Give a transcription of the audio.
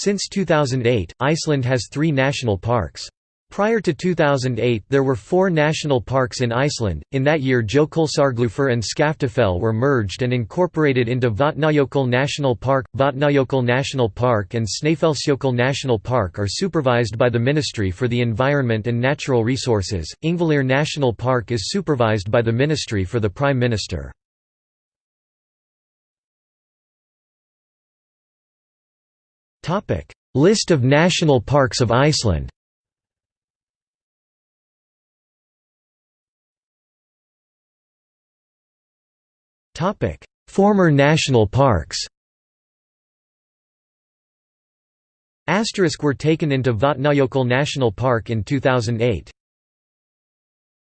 Since 2008, Iceland has three national parks. Prior to 2008 there were four national parks in Iceland, in that year Jökulsárgljúfur and Skaftafell were merged and incorporated into Vatnajökull National Park. Vatnajökull National Park and Snæfellsjökull National Park are supervised by the Ministry for the Environment and Natural Resources, Þingvellir National Park is supervised by the Ministry for the Prime Minister. List of national parks of Iceland. Former national parks. Asterisk were taken into Vatnajökull National Park in 2008.